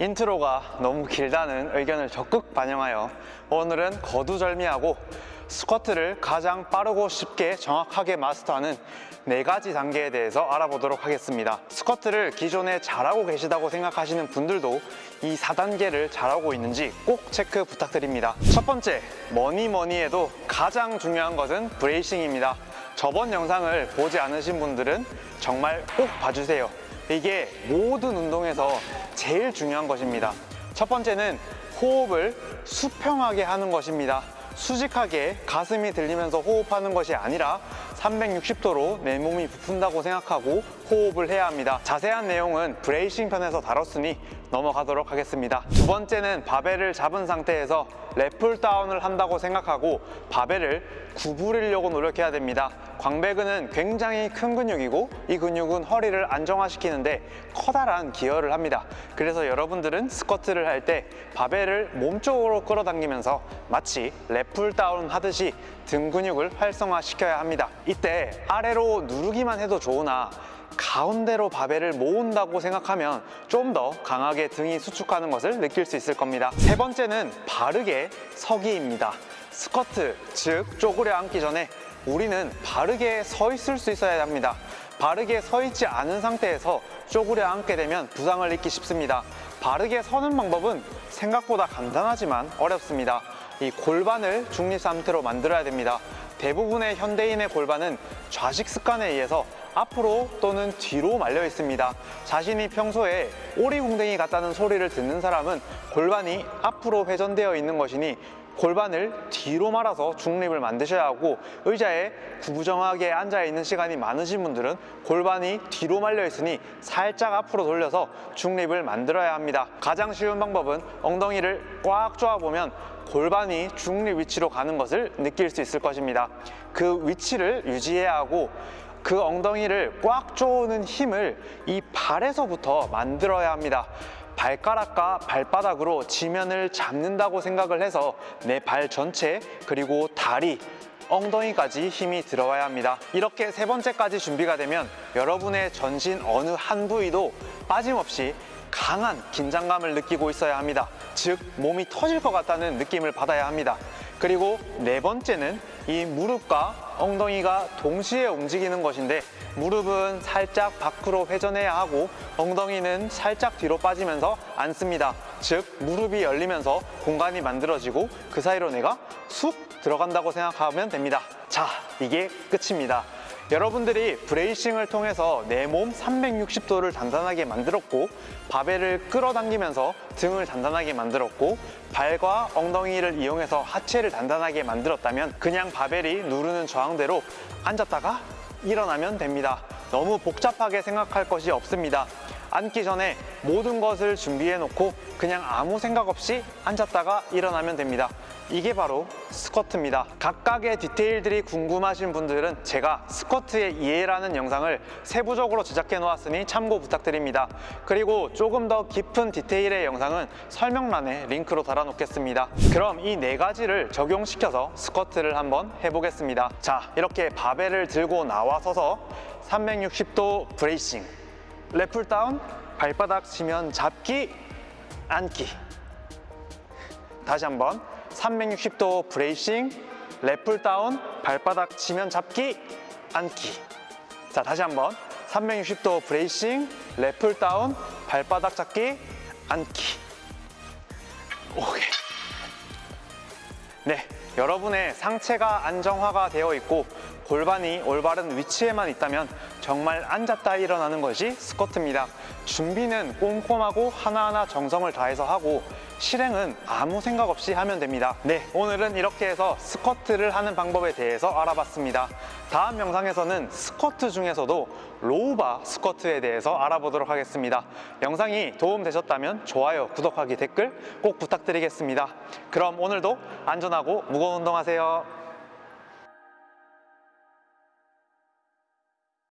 intro가 너무 길다는 의견을 적극 반영하여 오늘은 거두절미하고 스쿼트를 가장 빠르고 쉽게 정확하게 마스터하는 네 가지 단계에 대해서 알아보도록 하겠습니다. 스쿼트를 기존에 잘하고 계시다고 생각하시는 분들도 이 4단계를 잘하고 있는지 꼭 체크 부탁드립니다. 첫 번째, 뭐니 뭐니 해도 가장 중요한 것은 bracing입니다. 저번 영상을 보지 않으신 분들은 정말 꼭 봐주세요. 이게 모든 운동에서 제일 중요한 것입니다. 첫 번째는 호흡을 수평하게 하는 것입니다. 수직하게 가슴이 들리면서 호흡하는 것이 아니라 360도로 내 몸이 부푼다고 생각하고 호흡을 해야 합니다. 자세한 내용은 bracing 편에서 다뤘으니 넘어가도록 하겠습니다. 두 번째는 바벨을 잡은 상태에서 lat pull down을 한다고 생각하고 바벨을 구부리려고 노력해야 됩니다. 광배근은 굉장히 큰 근육이고 이 근육은 허리를 안정화시키는데 커다란 기여를 합니다. 그래서 여러분들은 스쿼트를 할 때 바벨을 몸쪽으로 끌어당기면서 마치 랩풀 다운 하듯이 등 근육을 활성화시켜야 합니다. 이때 아래로 누르기만 해도 좋으나 가운데로 바벨을 모은다고 생각하면 좀 더 강하게 등이 수축하는 것을 느낄 수 있을 겁니다. 세 번째는 바르게 서기입니다. 스쿼트, 즉 쪼그려 앉기 전에 우리는 바르게 서 있을 수 있어야 합니다. 바르게 서 있지 않은 상태에서 쪼그려 앉게 되면 부상을 입기 쉽습니다. 바르게 서는 방법은 생각보다 간단하지만 어렵습니다. 이 골반을 중립 상태로 만들어야 됩니다. 대부분의 현대인의 골반은 좌식 습관에 의해서 앞으로 또는 뒤로 말려 있습니다. 자신이 평소에 오리궁뎅이 같다는 소리를 듣는 사람은 골반이 앞으로 회전되어 있는 것이니 골반을 뒤로 말아서 중립을 만드셔야 하고 의자에 구부정하게 앉아 있는 시간이 많으신 분들은 골반이 뒤로 말려 있으니 살짝 앞으로 돌려서 중립을 만들어야 합니다. 가장 쉬운 방법은 엉덩이를 꽉 조아보면 골반이 중립 위치로 가는 것을 느낄 수 있을 것입니다. 그 위치를 유지해야 하고 그 엉덩이를 꽉 조는 힘을 이 발에서부터 만들어야 합니다. 발가락과 발바닥으로 지면을 잡는다고 생각을 해서 내 발 전체 그리고 다리 엉덩이까지 힘이 들어와야 합니다. 이렇게 세 번째까지 준비가 되면 여러분의 전신 어느 한 부위도 빠짐없이 강한 긴장감을 느끼고 있어야 합니다. 즉 몸이 터질 것 같다는 느낌을 받아야 합니다. 그리고 네 번째는 이 무릎과 엉덩이가 동시에 움직이는 것인데 무릎은 살짝 밖으로 회전해야 하고 엉덩이는 살짝 뒤로 빠지면서 앉습니다. 즉 무릎이 열리면서 공간이 만들어지고 그 사이로 내가 쑥 들어간다고 생각하면 됩니다. 자, 이게 끝입니다. 여러분들이 브레이싱을 통해서 내 몸 360도를 단단하게 만들었고 바벨을 끌어당기면서 등을 단단하게 만들었고 발과 엉덩이를 이용해서 하체를 단단하게 만들었다면 그냥 바벨이 누르는 저항대로 앉았다가 일어나면 됩니다. 너무 복잡하게 생각할 것이 없습니다. 앉기 전에 모든 것을 준비해 놓고 그냥 아무 생각 없이 앉았다가 일어나면 됩니다. 이게 바로 스쿼트입니다. 각각의 디테일들이 궁금하신 분들은 제가 스쿼트의 이해라는 영상을 세부적으로 제작해 놓았으니 참고 부탁드립니다. 그리고 조금 더 깊은 디테일의 영상은 설명란에 링크로 달아 놓겠습니다. 그럼 이 네 가지를 적용시켜서 스쿼트를 한번 해보겠습니다. 자, 이렇게 바벨을 들고 나와 서서 360도 bracing lat pull down, 발바닥 지면 잡기, 앉기. 다시 한번. 360도 bracing, lat pull down, 발바닥 지면 잡기, 앉기. 자 다시 한번. 360도 bracing, lat pull down, 발바닥 잡기, 앉기. 네, 여러분의 상체가 안정화가 되어 있고 골반이 올바른 위치에만 있다면 정말 앉았다 일어나는 것이 스쿼트입니다. 준비는 꼼꼼하고 하나하나 정성을 다해서 하고 실행은 아무 생각 없이 하면 됩니다. 네, 오늘은 이렇게 해서 스쿼트를 하는 방법에 대해서 알아봤습니다. 다음 영상에서는 스쿼트 중에서도 로우바 스쿼트에 대해서 알아보도록 하겠습니다. 영상이 도움되셨다면 좋아요, 구독하기, 댓글 꼭 부탁드리겠습니다. 그럼 오늘도 안전하고 무거운 운동하세요.